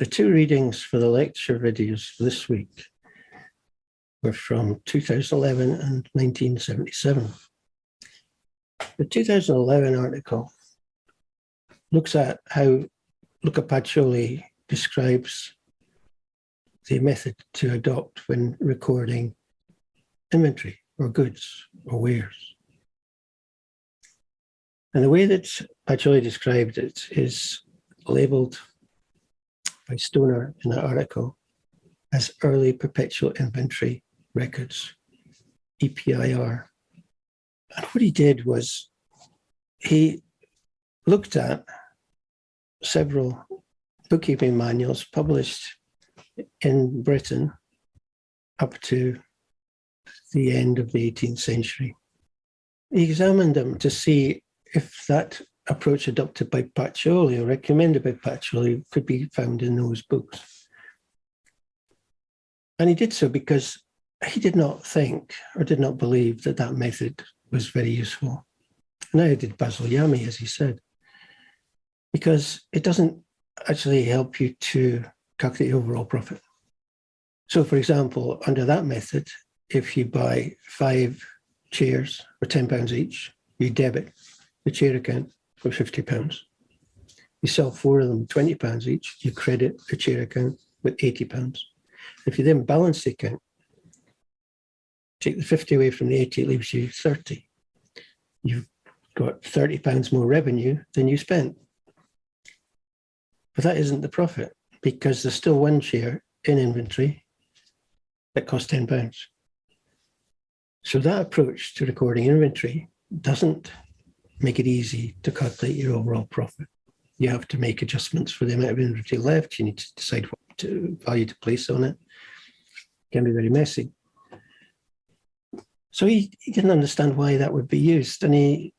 the two readings for the lecture videos this week were from 2011 and 1977. The 2011 article looks at how Luca Pacioli describes the method to adopt when recording inventory or goods or wares. And the way that Pacioli described it is labeled by Stoner in an article as early perpetual inventory records, EPIR. And what he did was he looked at several bookkeeping manuals published in Britain up to the end of the 18th century. He examined them to see if that approach adopted by Pacioli or recommended by Pacioli could be found in those books. And he did so because he did not think or did not believe that that method was very useful. Neither did Basil Yamey, as he said, because it doesn't actually help you to calculate overall profit. So for example, under that method, if you buy five chairs for 10 pounds each, you debit the chair account for 50 pounds. You sell four of them 20 pounds each, you credit the chair account with 80 pounds. If you then balance the account, take the 50 away from the 80, it leaves you 30. You've got 30 pounds more revenue than you spent. But that isn't the profit because there's still one chair in inventory that costs 10 pounds. So that approach to recording inventory doesn't make it easy to calculate your overall profit. You have to make adjustments for the amount of inventory left. You need to decide what to, value to place on it. it can be very messy. So he, he didn't understand why that would be used. And he,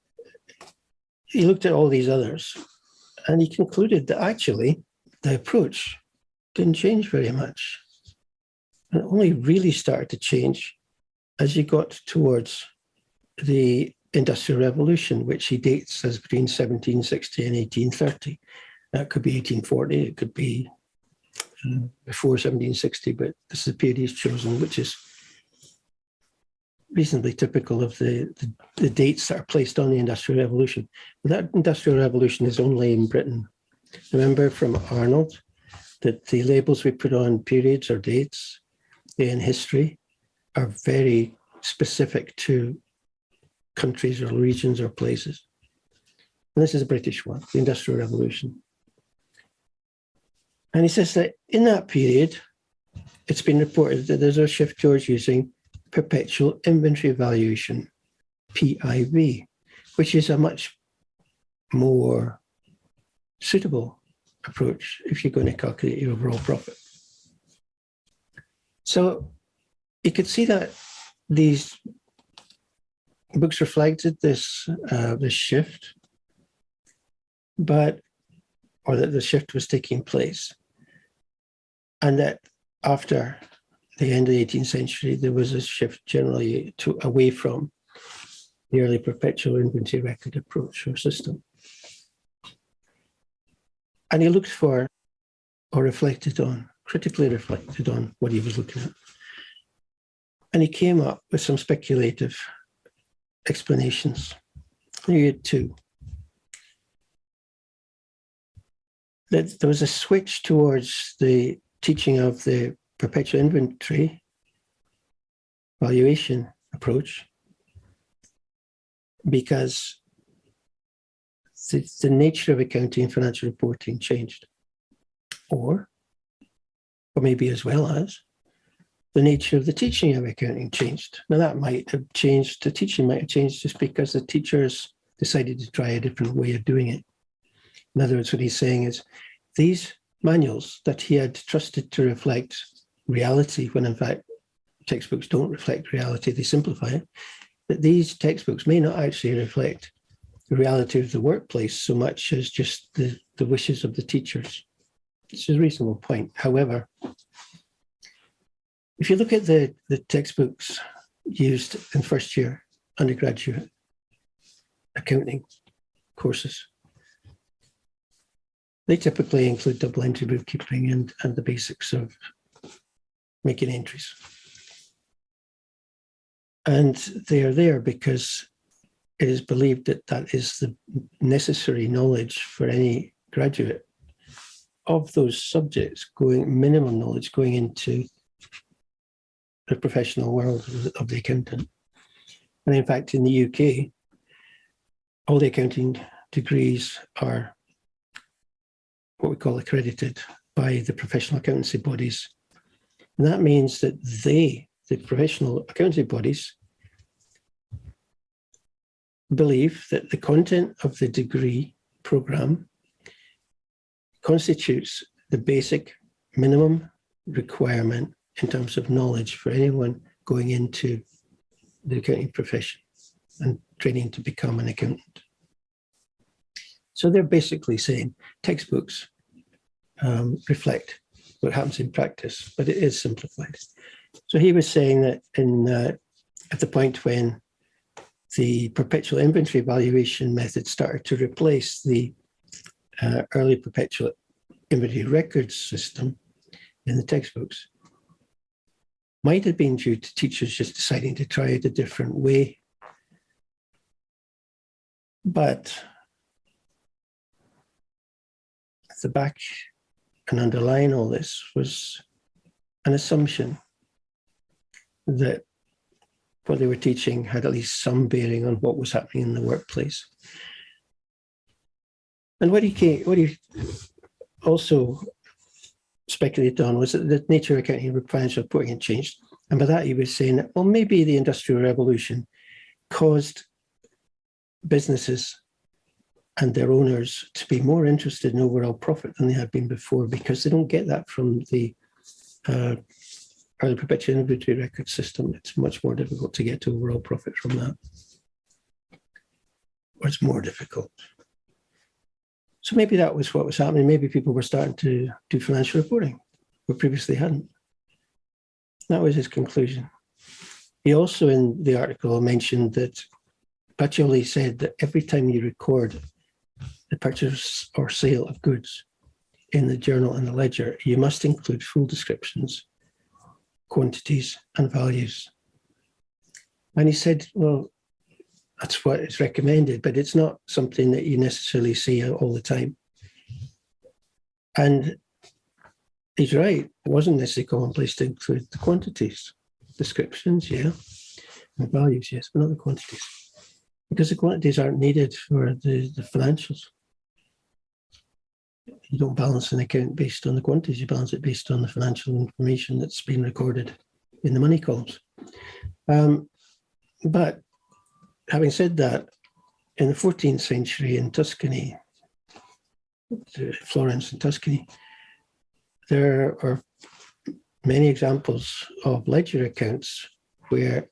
he looked at all these others and he concluded that actually the approach didn't change very much. And it only really started to change as you got towards the Industrial Revolution, which he dates as between 1760 and 1830. That could be 1840, it could be uh, before 1760, but this is the period he's chosen, which is reasonably typical of the, the, the, dates that are placed on the Industrial Revolution. But that Industrial Revolution is only in Britain. Remember from Arnold that the labels we put on periods or dates in history are very specific to countries or regions or places. And this is a British one, the Industrial Revolution. And he says that in that period, it's been reported that there's a shift towards using perpetual inventory valuation, PIV, which is a much more suitable approach if you're going to calculate your overall profit. So you could see that these books reflected this uh, this shift, but or that the shift was taking place, and that after the end of the 18th century, there was a shift generally to away from the early perpetual inventory record approach or system. And he looked for or reflected on, critically reflected on what he was looking at. And he came up with some speculative explanations. He had two. That there was a switch towards the teaching of the perpetual inventory valuation approach because the, the nature of accounting and financial reporting changed. Or, or maybe as well as, the nature of the teaching of accounting changed. Now that might have changed, the teaching might have changed just because the teachers decided to try a different way of doing it. In other words, what he's saying is these manuals that he had trusted to reflect reality, when in fact textbooks don't reflect reality, they simplify it, that these textbooks may not actually reflect the reality of the workplace so much as just the, the wishes of the teachers. It's a reasonable point. However, if you look at the, the textbooks used in first year undergraduate accounting courses, They typically include double entry bookkeeping and, and the basics of making entries. And they are there because it is believed that that is the necessary knowledge for any graduate of those subjects going minimum knowledge going into the professional world of the accountant. And in fact, in the UK, all the accounting degrees are what we call accredited by the professional accountancy bodies. And that means that they, the professional accountancy bodies, believe that the content of the degree program constitutes the basic minimum requirement in terms of knowledge for anyone going into the accounting profession and training to become an accountant. So they're basically saying textbooks um, reflect what happens in practice, but it is simplified. So he was saying that in uh, at the point when the perpetual inventory valuation method started to replace the uh, early perpetual inventory records system in the textbooks, might have been due to teachers just deciding to try it a different way. But at the back and underlying all this was an assumption that what they were teaching had at least some bearing on what was happening in the workplace. And what he, what he also speculated on was that the nature of accounting and reporting had changed. And by that he was saying, that, well, maybe the Industrial Revolution caused businesses and their owners to be more interested in overall profit than they had been before because they don't get that from the uh, early perpetual inventory record system. It's much more difficult to get to overall profit from that. Or it's more difficult. So maybe that was what was happening. Maybe people were starting to do financial reporting, but previously hadn't. That was his conclusion. He also in the article mentioned that Pacioli said that every time you record the purchase or sale of goods in the journal and the ledger, you must include full descriptions, quantities and values. And he said, well, that's what is recommended, but it's not something that you necessarily see all the time. And he's right, it wasn't necessarily commonplace to include the quantities, descriptions, yeah, and values, yes, but not the quantities. Because the quantities aren't needed for the, the financials. You don't balance an account based on the quantities, you balance it based on the financial information that's been recorded in the money columns. Um, but having said that, in the 14th century in Tuscany, Florence and Tuscany, there are many examples of ledger accounts where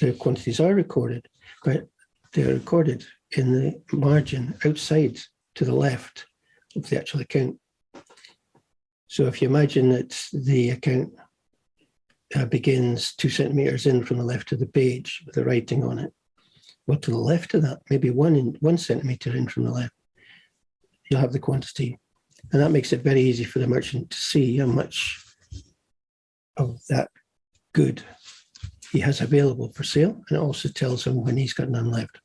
the quantities are recorded, but they're recorded in the margin outside to the left of the actual account. So if you imagine that the account uh, begins two centimeters in from the left of the page with the writing on it. Well, to the left of that, maybe one in one centimeter in from the left, you'll have the quantity. And that makes it very easy for the merchant to see how much of that good he has available for sale. And it also tells him when he's got none left.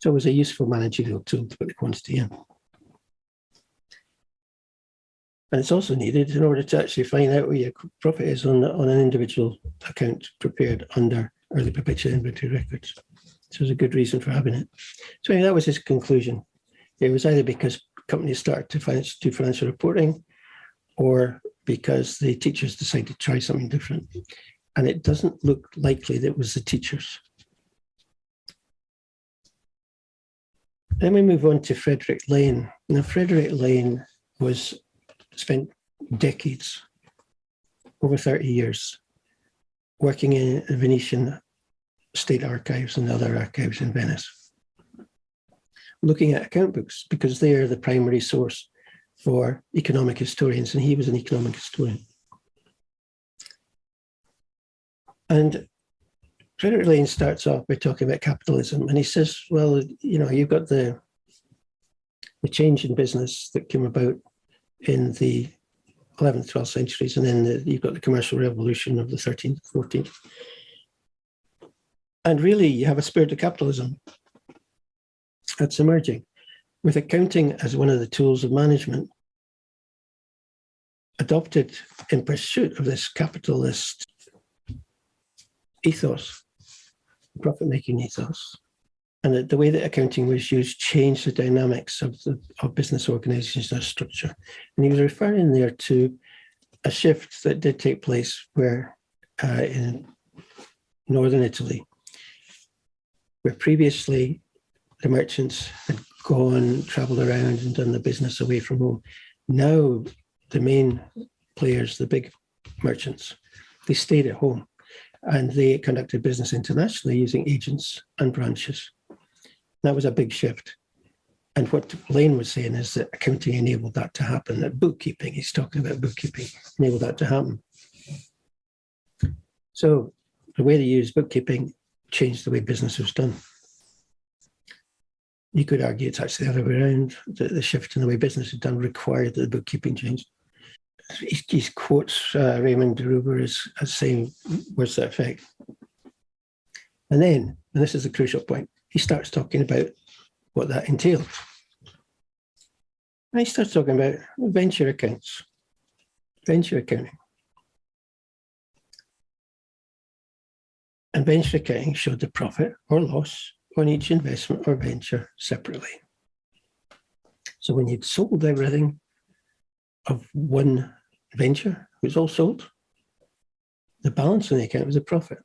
So it was a useful managerial tool to put the quantity in. And it's also needed in order to actually find out what your profit is on, on an individual account prepared under early perpetual inventory records. So there's a good reason for having it. So anyway, that was his conclusion. It was either because companies started to finance, do financial reporting or because the teachers decided to try something different. And it doesn't look likely that it was the teachers. Then we move on to Frederic Lane. Now, Frederic Lane was spent decades, over 30 years, working in the Venetian state archives and other archives in Venice, looking at account books because they are the primary source for economic historians, and he was an economic historian. And Frederic Lane starts off by talking about capitalism, and he says, well, you know, you've got the the change in business that came about in the 11th, 12th centuries, and then the, you've got the commercial revolution of the 13th, 14th. And really, you have a spirit of capitalism that's emerging, with accounting as one of the tools of management adopted in pursuit of this capitalist ethos, profit-making ethos. And the, the way that accounting was used changed the dynamics of the of business organizations and structure. And he was referring there to a shift that did take place where uh, in northern Italy, where previously the merchants had gone, traveled around and done the business away from home. Now the main players, the big merchants, they stayed at home and they conducted business internationally using agents and branches. That was a big shift. And what Lane was saying is that accounting enabled that to happen, that bookkeeping, he's talking about bookkeeping, enabled that to happen. So the way they use bookkeeping changed the way business was done. You could argue it's actually the other way around. The, the shift in the way business is done required that the bookkeeping changed. He, he quotes uh, Raymond de Roover as, as saying to that effect. And then, and this is the crucial point, he starts talking about what that entails. And he starts talking about venture accounts, venture accounting. And venture accounting showed the profit or loss on each investment or venture separately. So when you'd sold everything of one venture, it was all sold, the balance on the account was a profit.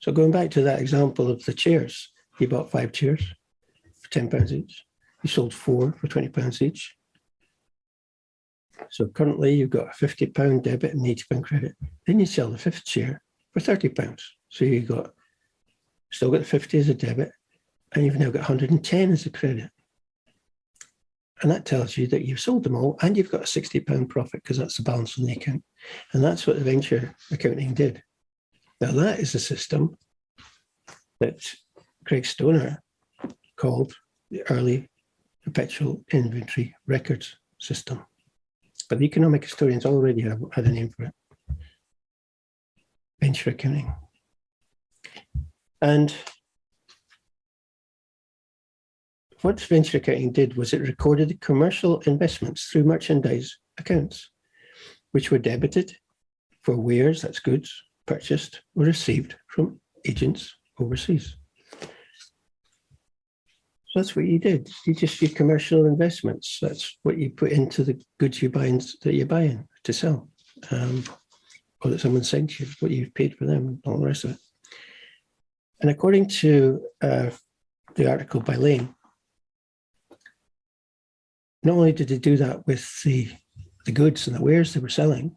So going back to that example of the chairs, you bought five chairs for 10 pounds each. He sold four for 20 pounds each. So currently you've got a 50 pound debit and 80 pound credit. Then you sell the fifth chair for 30 pounds. So you've got still got the 50 as a debit and you've now got 110 as a credit. And that tells you that you've sold them all and you've got a 60 pound profit because that's the balance on the account. And that's what the venture accounting did. Now that is a system that Craig Stoner called the early perpetual inventory records system. But the economic historians already have had a name for it. Venture accounting. And what venture accounting did was it recorded commercial investments through merchandise accounts, which were debited for wares, that's goods, purchased or received from agents overseas. So that's what you did. You just your commercial investments. That's what you put into the goods you buy that you're buying to sell. Um, or that someone sent you, what you've paid for them, and all the rest of it. And according to uh, the article by Lane, not only did they do that with the, the goods and the wares they were selling,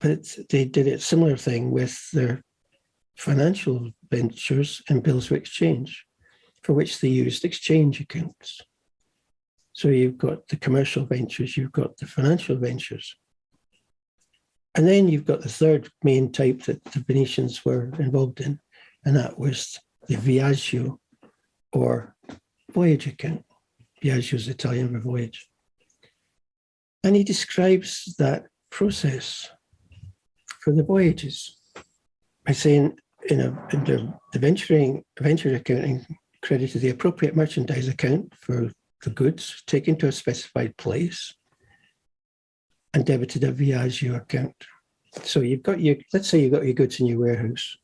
but they did a similar thing with their financial ventures and bills of exchange, for which they used exchange accounts. So you've got the commercial ventures, you've got the financial ventures. And then you've got the third main type that the Venetians were involved in, and that was the viaggio or voyage account. Viaggio is Italian for voyage. And he describes that process for the voyages by saying, know, the, the venturing venture accounting credited the appropriate merchandise account for the goods taken to a specified place and debited a Viaggio account. So you've got your, let's say you've got your goods in your warehouse.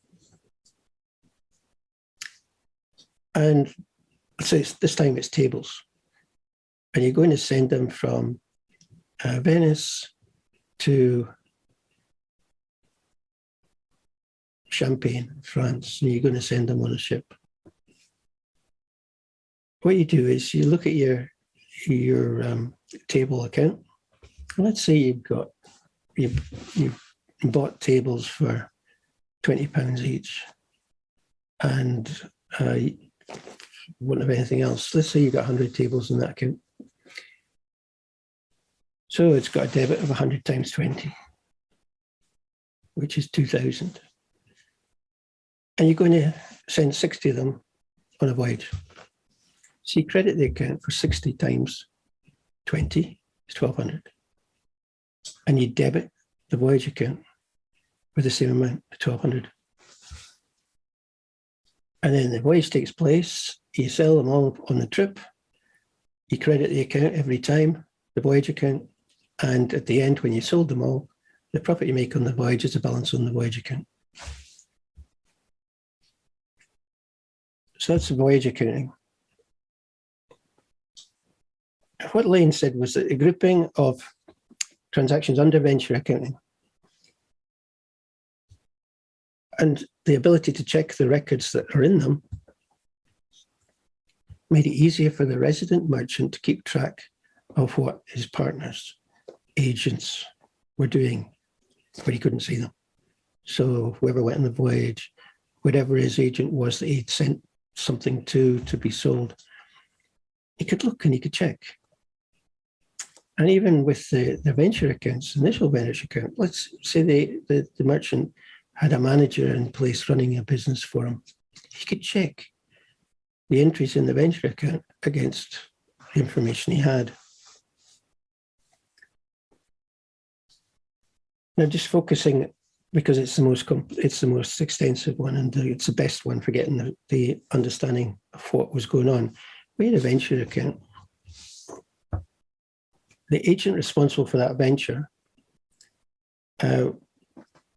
And let's this time it's tables. And you're going to send them from uh, Venice to Champagne, France, and you're going to send them on a ship. What you do is you look at your your um, table account. Let's say you've got you've, you've bought tables for 20 pounds each and uh, wouldn't have anything else. Let's say you've got 100 tables in that account. So it's got a debit of 100 times 20, which is 2,000. And you're going to send 60 of them on a voyage. So you credit the account for 60 times 20 is 1200. And you debit the voyage account with the same amount, 1200. And then the voyage takes place, you sell them all on the trip, you credit the account every time, the voyage account, and at the end, when you sold them all, the profit you make on the voyage is a balance on the voyage account. So that's the voyage accounting. What Lane said was that the grouping of transactions under venture accounting and the ability to check the records that are in them made it easier for the resident merchant to keep track of what his partners, agents were doing, but he couldn't see them. So whoever went on the voyage, whatever his agent was that he'd sent something to to be sold, he could look and he could check. And even with the, the venture accounts, initial venture account, let's say the, the, merchant had a manager in place running a business for him. He could check the entries in the venture account against the information he had. Now, just focusing because it's the most it's the most extensive one and it's the best one for getting the, the understanding of what was going on. We had a venture account. The agent responsible for that venture uh,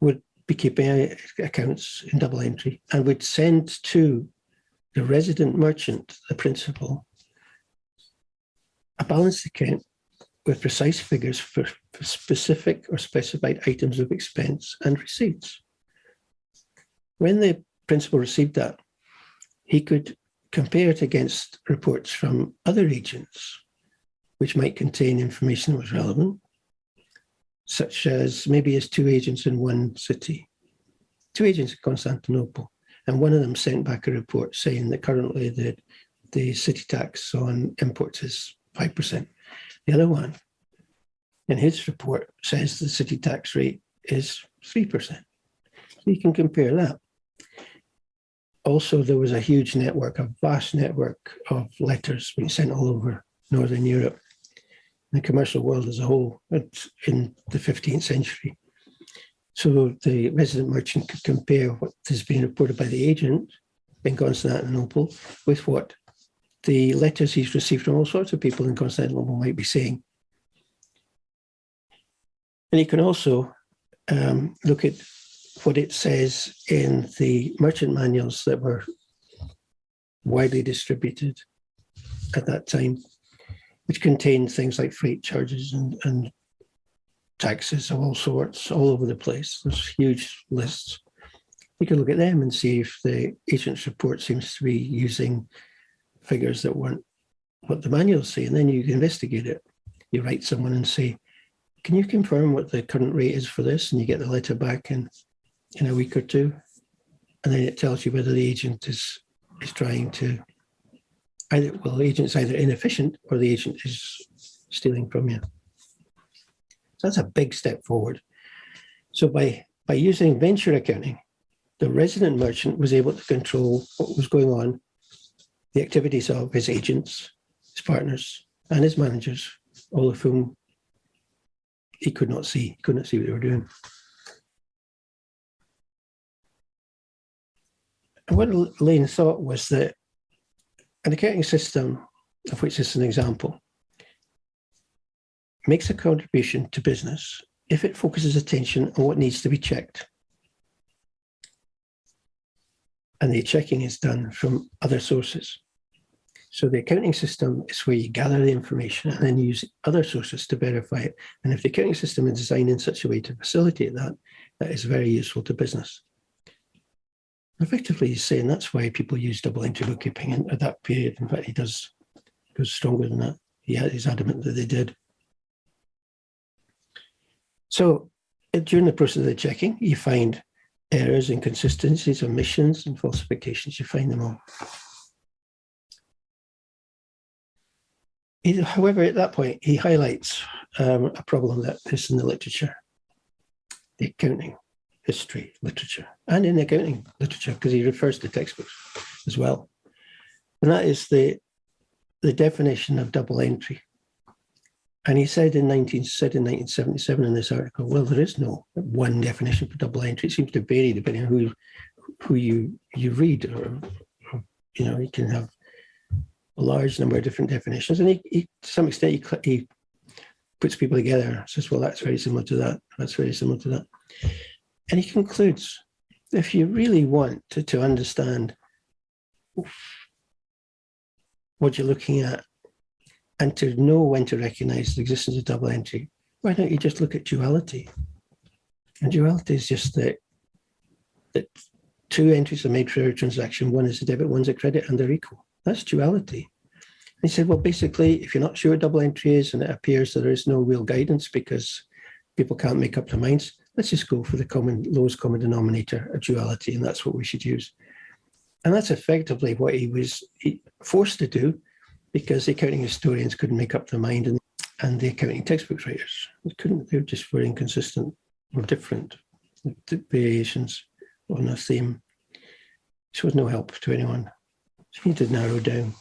would be keeping accounts in double entry and would send to the resident merchant, the principal, a balance account with precise figures for, for specific or specified items of expense and receipts. When the principal received that, he could compare it against reports from other agents, which might contain information that was relevant, such as maybe as two agents in one city, two agents in Constantinople, and one of them sent back a report saying that currently the, the city tax on imports is 5%. The other one, in his report, says the city tax rate is 3%. So you can compare that. Also, there was a huge network, a vast network of letters being sent all over Northern Europe, the commercial world as a whole in the 15th century. So the resident merchant could compare what has been reported by the agent in Constantinople with what the letters he's received from all sorts of people in Constantinople might be saying. And you can also um, look at what it says in the merchant manuals that were widely distributed at that time, which contained things like freight charges and, and taxes of all sorts all over the place. There's huge lists. You can look at them and see if the agent's report seems to be using figures that weren't what the manuals say, and then you investigate it. You write someone and say, can you confirm what the current rate is for this? And you get the letter back in, in a week or two. And then it tells you whether the agent is, is trying to, either, well, the agent's either inefficient or the agent is stealing from you. So that's a big step forward. So by, by using venture accounting, the resident merchant was able to control what was going on the activities of his agents, his partners, and his managers, all of whom he could not see, he could not see what they were doing. And what Lane thought was that an accounting system, of which this is an example, makes a contribution to business if it focuses attention on what needs to be checked. And the checking is done from other sources. So the accounting system is where you gather the information and then use other sources to verify it. And if the accounting system is designed in such a way to facilitate that, that is very useful to business. Effectively, he's saying that's why people use double entry bookkeeping in, at that period. In fact, he does goes stronger than that. He, he's adamant that they did. So during the process of the checking, you find errors, inconsistencies, omissions, and falsifications. You find them all. He, however, at that point, he highlights um, a problem that is in the literature, the accounting history literature, and in accounting literature, because he refers to textbooks as well. And that is the the definition of double entry. And he said in 19, said in 1977 in this article, well, there is no one definition for double entry. It seems to vary depending on who, who you, you read or, or you know, you can have a large number of different definitions. And he, he to some extent, he, he puts people together, says, well, that's very similar to that. That's very similar to that. And he concludes, if you really want to, to understand what you're looking at and to know when to recognize the existence of double entry, why don't you just look at duality? And duality is just that, that two entries are made for every transaction. One is a debit, one's a credit, and they're equal. That's duality. And he said, well, basically, if you're not sure what double entry is and it appears that there is no real guidance because people can't make up their minds, let's just go for the common lowest common denominator, a duality, and that's what we should use. And that's effectively what he was forced to do because the accounting historians couldn't make up their mind and, and the accounting textbook writers couldn't, they were just were inconsistent or different variations on a theme. This was no help to anyone. So he to narrow down.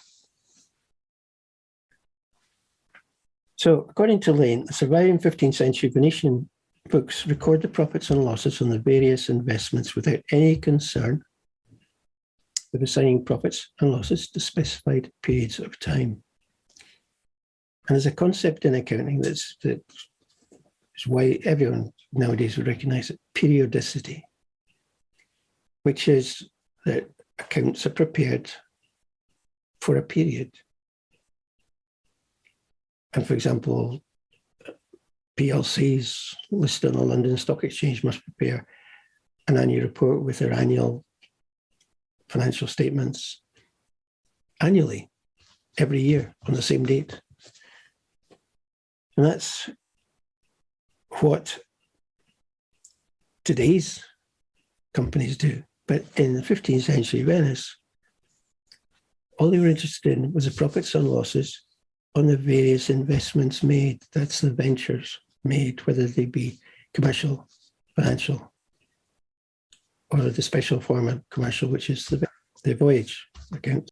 So according to Lane, the surviving 15th century Venetian books record the profits and losses on the various investments without any concern with assigning profits and losses to specified periods of time. And there's a concept in accounting that's, that's why everyone nowadays would recognize it, periodicity, which is that accounts are prepared for a period. And for example, PLCs listed on the London Stock Exchange must prepare an annual report with their annual financial statements annually, every year on the same date. And that's what today's companies do. But in the 15th century Venice, all they were interested in was the profits and losses on the various investments made. That's the ventures made, whether they be commercial, financial, or the special form of commercial, which is the, the voyage account.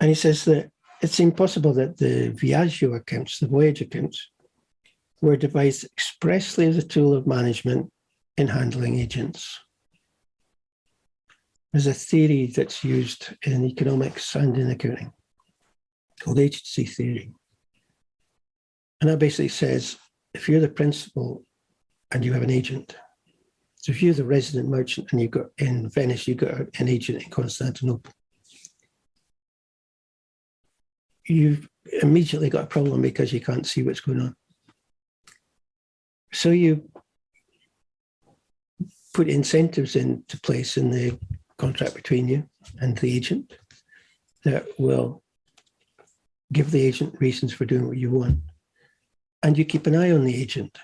And he says that it's impossible that the Viaggio accounts, the voyage accounts, were devised expressly as a tool of management in handling agents. There's a theory that's used in economics and in accounting called agency theory. And that basically says, if you're the principal and you have an agent, so if you're the resident merchant and you've got in Venice, you've got an agent in Constantinople, you've immediately got a problem because you can't see what's going on. So you put incentives into place in the contract between you and the agent that will give the agent reasons for doing what you want. And you keep an eye on the agent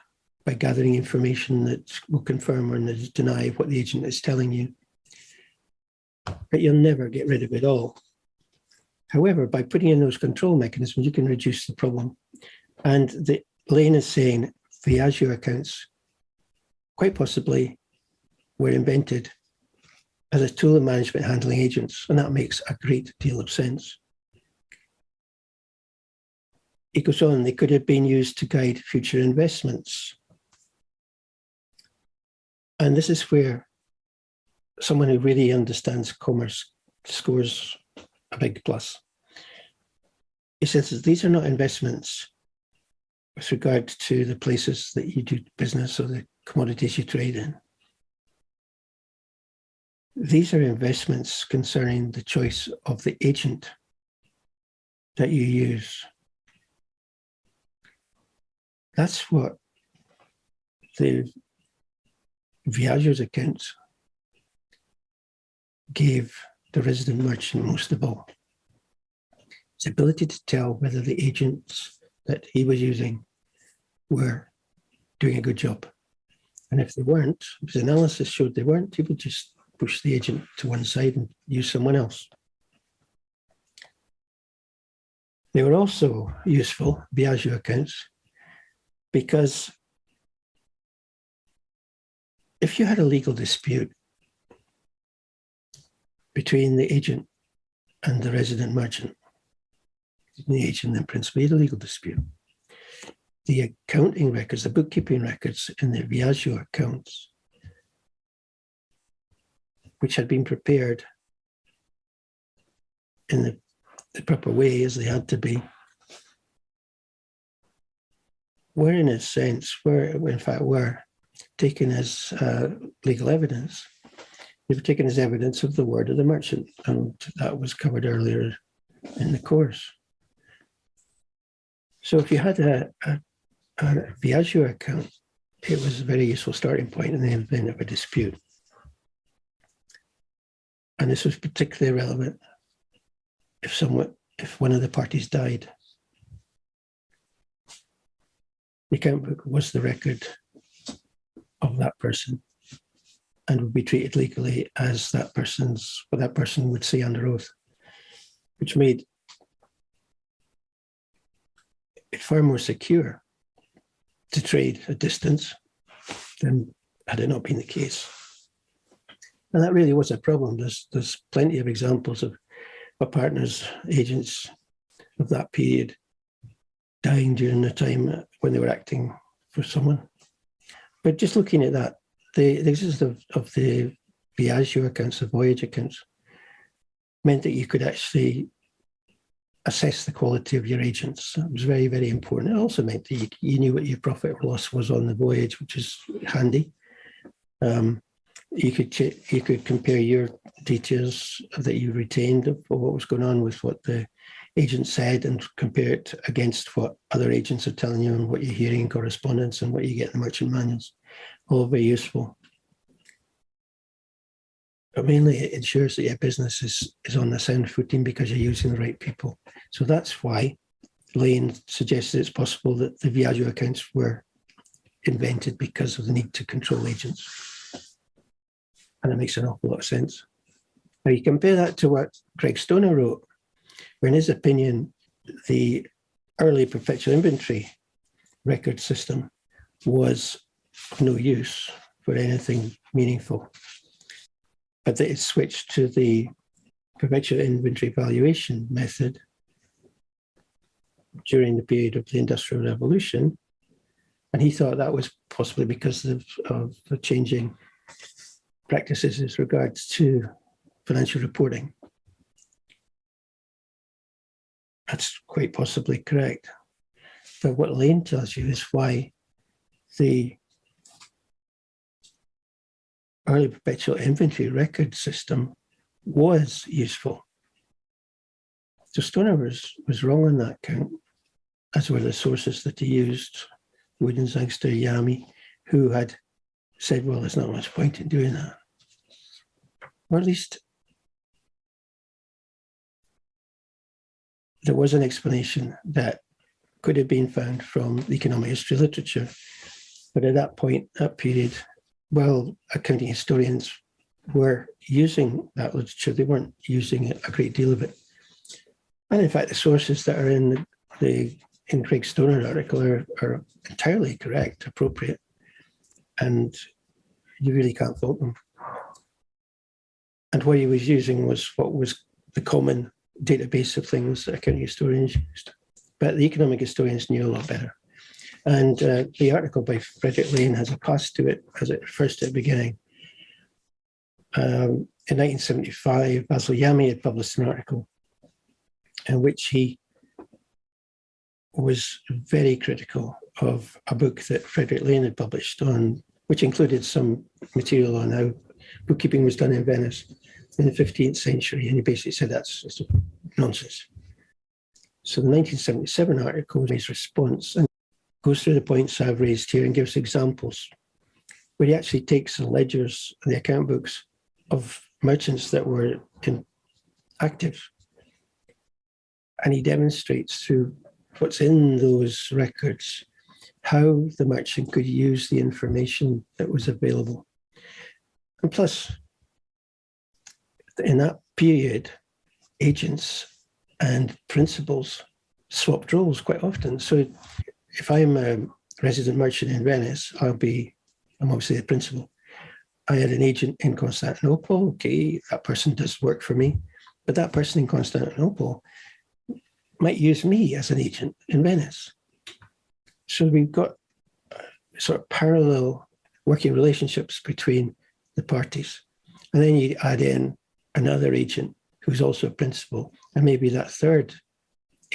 by gathering information that will confirm or deny what the agent is telling you. But you'll never get rid of it all. However, by putting in those control mechanisms, you can reduce the problem. And the Lane is saying the Azure accounts quite possibly were invented as a tool of management handling agents, and that makes a great deal of sense. It goes on, they could have been used to guide future investments. And this is where someone who really understands commerce scores a big plus. He says that these are not investments with regard to the places that you do business or the commodities you trade in. These are investments concerning the choice of the agent that you use. That's what the Viaggio's accounts gave the resident merchant most of all. His ability to tell whether the agents that he was using were doing a good job. And if they weren't, his analysis showed they weren't, he would just push the agent to one side and use someone else. They were also useful, Viaggio accounts, because if you had a legal dispute between the agent and the resident merchant, the agent and principal, had a legal dispute. The accounting records, the bookkeeping records in the Viaggio accounts, which had been prepared in the, the proper way as they had to be, were in a sense, were in fact were taken as uh, legal evidence. They were taken as evidence of the word of the merchant, and that was covered earlier in the course. So if you had a, a, a Viaggio account, it was a very useful starting point in the event of a dispute. And this was particularly relevant if someone, if one of the parties died. Account book was the record of that person and would be treated legally as that person's, what that person would say under oath, which made it far more secure to trade at distance than had it not been the case. And that really was a problem. There's, there's plenty of examples of our partners, agents of that period dying during the time when they were acting for someone. But just looking at that, the, the existence of, of the Viaggio accounts, the voyage accounts, meant that you could actually assess the quality of your agents. It was very, very important. It also meant that you, you knew what your profit or loss was on the voyage, which is handy. Um, you could you could compare your details that you retained of what was going on with what the agent said and compare it against what other agents are telling you and what you're hearing in correspondence and what you get in the merchant manuals. All very useful. But mainly it ensures that your business is, is on the sound footing because you're using the right people. So that's why Lane suggested it's possible that the Viaggio accounts were invented because of the need to control agents. And it makes an awful lot of sense. Now you compare that to what Craig Stoner wrote, in his opinion, the early perpetual inventory record system was of no use for anything meaningful but that it switched to the perpetual inventory valuation method during the period of the Industrial Revolution. And he thought that was possibly because of, of the changing practices as regards to financial reporting. That's quite possibly correct. But what Lane tells you is why the early perpetual inventory record system was useful. So Stoner was, was wrong on that count, as were the sources that he used, Wooden, Sangster, Yamey, who had said, well, there's not much point in doing that. Or at least there was an explanation that could have been found from the economic history literature. But at that point, that period, well, accounting historians were using that literature. They weren't using a great deal of it. And in fact, the sources that are in the, the in Craig Stoner article are, are entirely correct, appropriate, and you really can't fault them. And what he was using was what was the common database of things that accounting historians used. But the economic historians knew a lot better. And uh, the article by Frederic Lane has a cost to it, as it refers to the beginning. Um, in 1975, Basil Yamey had published an article in which he was very critical of a book that Frederic Lane had published on, which included some material on how bookkeeping was done in Venice in the 15th century. And he basically said that's nonsense. So the 1977 article is his response. And goes through the points I've raised here and gives examples where he actually takes the ledgers and the account books of merchants that were active and he demonstrates through what's in those records how the merchant could use the information that was available. And plus, in that period, agents and principals swapped roles quite often. So if I'm a resident merchant in Venice, I'll be, I'm obviously the principal. I had an agent in Constantinople. Okay, that person does work for me. But that person in Constantinople might use me as an agent in Venice. So we've got sort of parallel working relationships between the parties. And then you add in another agent who's also a principal, and maybe that third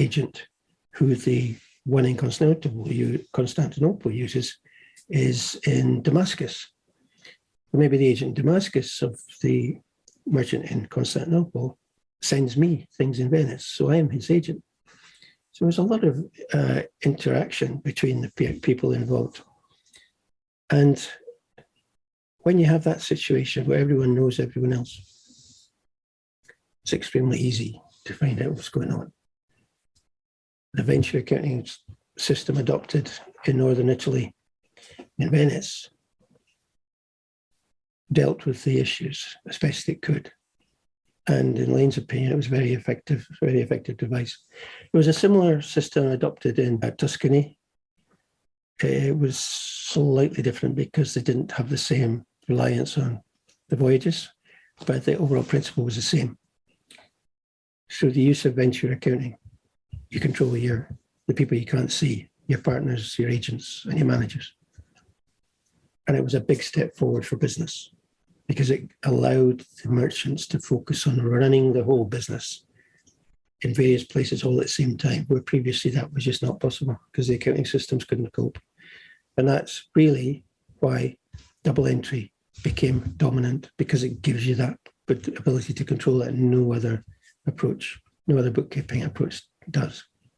agent who the one in Constantinople, uses is in Damascus. Maybe the agent in Damascus of the merchant in Constantinople sends me things in Venice, so I am his agent. So there's a lot of uh, interaction between the people involved. And when you have that situation where everyone knows everyone else, it's extremely easy to find out what's going on. The venture accounting system adopted in Northern Italy, in Venice, dealt with the issues as best it could. And in Lane's opinion, it was very effective, very effective device. It was a similar system adopted in uh, Tuscany. It was slightly different because they didn't have the same reliance on the voyages, but the overall principle was the same. So the use of venture accounting, you control your the people you can't see, your partners, your agents, and your managers. And it was a big step forward for business because it allowed the merchants to focus on running the whole business in various places all at the same time, where previously that was just not possible because the accounting systems couldn't cope. And that's really why double entry became dominant because it gives you that ability to control it and no other approach, no other bookkeeping approach does.